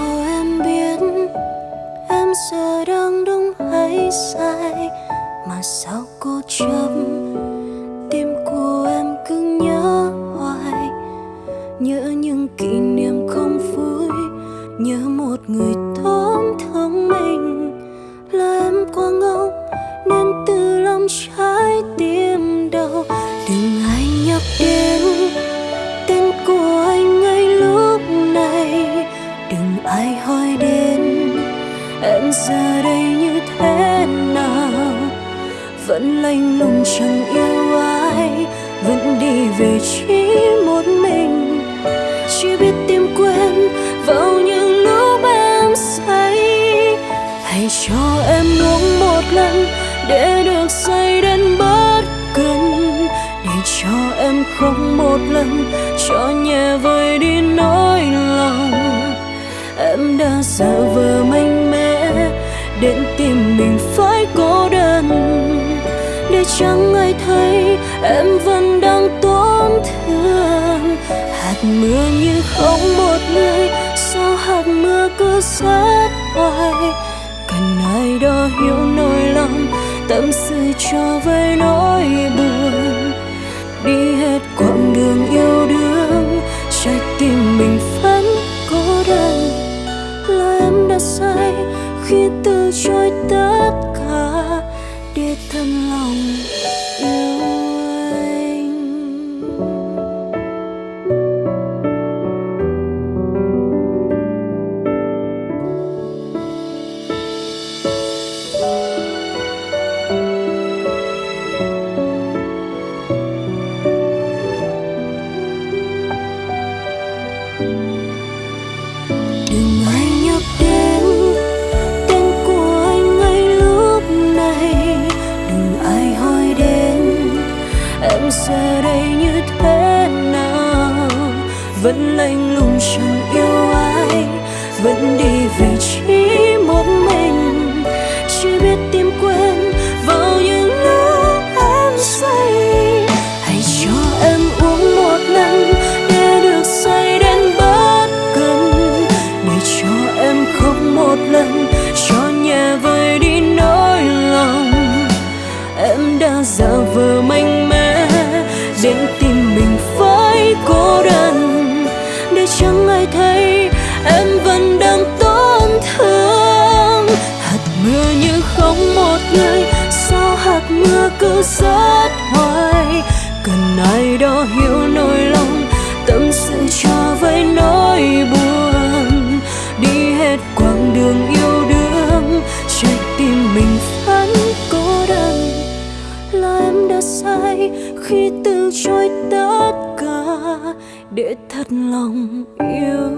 Cho em biết Em giờ đang đúng hay sai? Mà sao cô chấp vẫn lạnh lùng chẳng yêu ai, vẫn đi về chỉ một mình. Chỉ biết tìm quên vào những lúc em say. Hãy cho em uống một lần để được say đến bất cần. Để cho em không một lần cho nhẹ vơi đi nỗi lòng. Em đã giả vờ mạnh mẽ đến tìm mình phải cô đơn để chẳng ai thấy em vẫn đang tổn thương. Hạt mưa như không một người, sao hạt mưa cứ rớt hoài? Cần ai đó hiểu nỗi lòng, tâm sự cho với nỗi buồn. Đi hết quãng đường yêu đương, trái tim mình vẫn cô đơn. Là em đã sai khi từ chối tất cả thân lòng. Giờ đây như thế nào? Vẫn lạnh lùng chẳng yêu ai, vẫn đi về chính đó hiểu nỗi lòng, tâm sự cho với nỗi buồn. Đi hết quãng đường yêu đương trái tim mình vẫn cô đơn. Là em đã sai khi từ chối tất cả, để thật lòng yêu